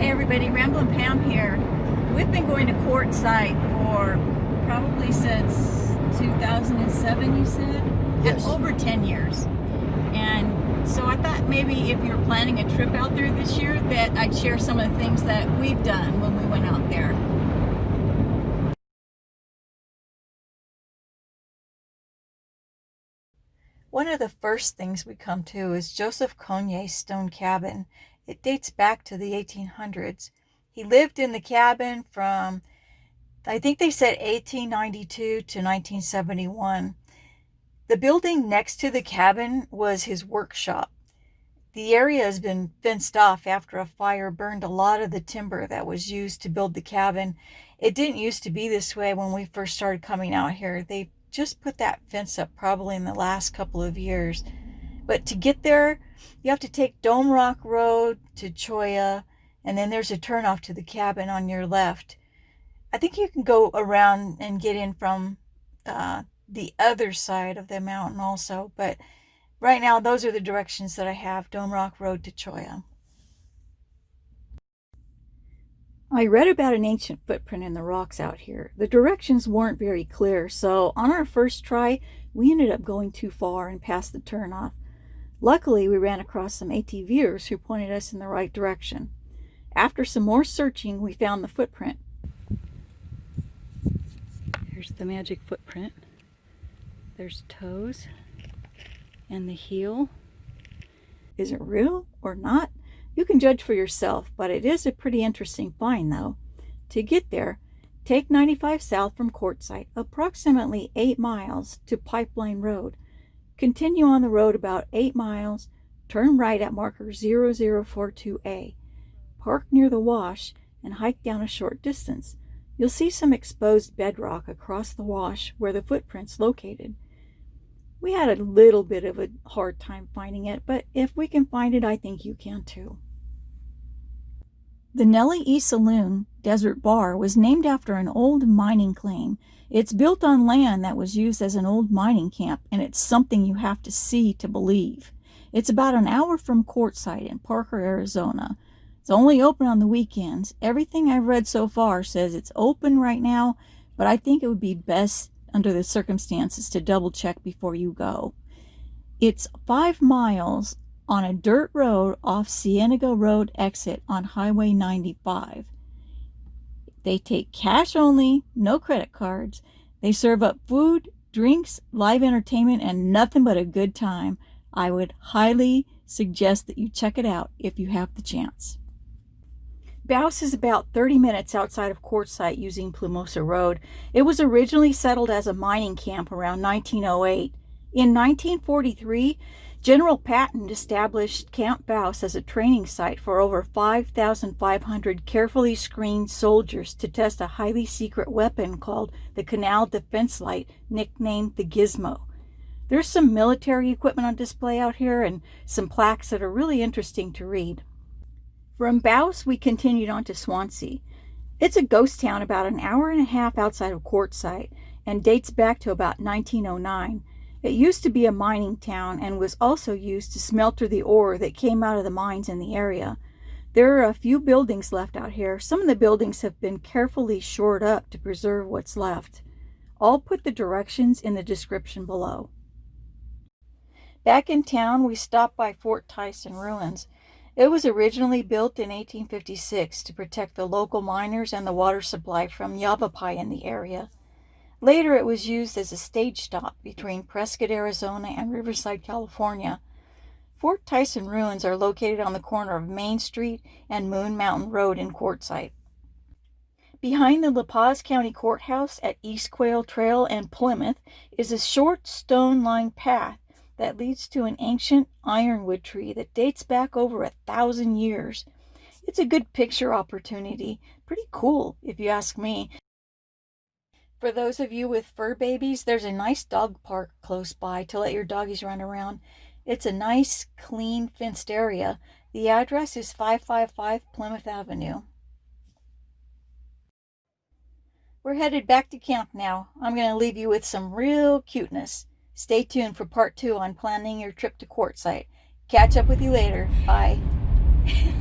Hey everybody, Ramblin' Pam here. We've been going to Quartzsite for probably since 2007, you said? Yes. Over 10 years. And so I thought maybe if you're planning a trip out there this year that I'd share some of the things that we've done when we went out there. One of the first things we come to is Joseph Cognier's stone cabin. It dates back to the 1800s. He lived in the cabin from, I think they said 1892 to 1971. The building next to the cabin was his workshop. The area has been fenced off after a fire burned a lot of the timber that was used to build the cabin. It didn't used to be this way when we first started coming out here. They just put that fence up probably in the last couple of years. But to get there, you have to take Dome Rock Road to Cholla, and then there's a turnoff to the cabin on your left. I think you can go around and get in from uh, the other side of the mountain also, but right now those are the directions that I have, Dome Rock Road to Cholla. I read about an ancient footprint in the rocks out here. The directions weren't very clear, so on our first try, we ended up going too far and past the turnoff. Luckily, we ran across some ATVers who pointed us in the right direction. After some more searching, we found the footprint. Here's the magic footprint. There's toes and the heel. Is it real or not? You can judge for yourself, but it is a pretty interesting find though. To get there, take 95 south from Quartzsite, approximately 8 miles to Pipeline Road. Continue on the road about 8 miles, turn right at marker 0042A. Park near the wash and hike down a short distance. You'll see some exposed bedrock across the wash where the footprint's located. We had a little bit of a hard time finding it, but if we can find it, I think you can too. The Nellie E. Saloon Desert Bar was named after an old mining claim. It's built on land that was used as an old mining camp, and it's something you have to see to believe. It's about an hour from Quartzsite in Parker, Arizona. It's only open on the weekends. Everything I've read so far says it's open right now, but I think it would be best under the circumstances to double check before you go. It's five miles on a dirt road off Cienega Road exit on Highway 95. They take cash only, no credit cards. They serve up food, drinks, live entertainment, and nothing but a good time. I would highly suggest that you check it out if you have the chance. Bouse is about 30 minutes outside of Quartzsite using Plomosa Road. It was originally settled as a mining camp around 1908. In 1943, General Patton established Camp Bouse as a training site for over 5,500 carefully screened soldiers to test a highly secret weapon called the Canal Defense Light, nicknamed the Gizmo. There's some military equipment on display out here and some plaques that are really interesting to read. From Bouse, we continued on to Swansea. It's a ghost town about an hour and a half outside of Quartzsite and dates back to about 1909. It used to be a mining town and was also used to smelter the ore that came out of the mines in the area. There are a few buildings left out here. Some of the buildings have been carefully shored up to preserve what's left. I'll put the directions in the description below. Back in town, we stopped by Fort Tyson ruins. It was originally built in 1856 to protect the local miners and the water supply from Yavapai in the area. Later, it was used as a stage stop between Prescott, Arizona and Riverside, California. Fort Tyson ruins are located on the corner of Main Street and Moon Mountain Road in Quartzsite. Behind the La Paz County Courthouse at East Quail Trail and Plymouth is a short stone-lined path that leads to an ancient ironwood tree that dates back over a thousand years. It's a good picture opportunity. Pretty cool, if you ask me. For those of you with fur babies, there's a nice dog park close by to let your doggies run around. It's a nice, clean, fenced area. The address is 555 Plymouth Avenue. We're headed back to camp now. I'm going to leave you with some real cuteness. Stay tuned for part two on planning your trip to Quartzsite. Catch up with you later. Bye.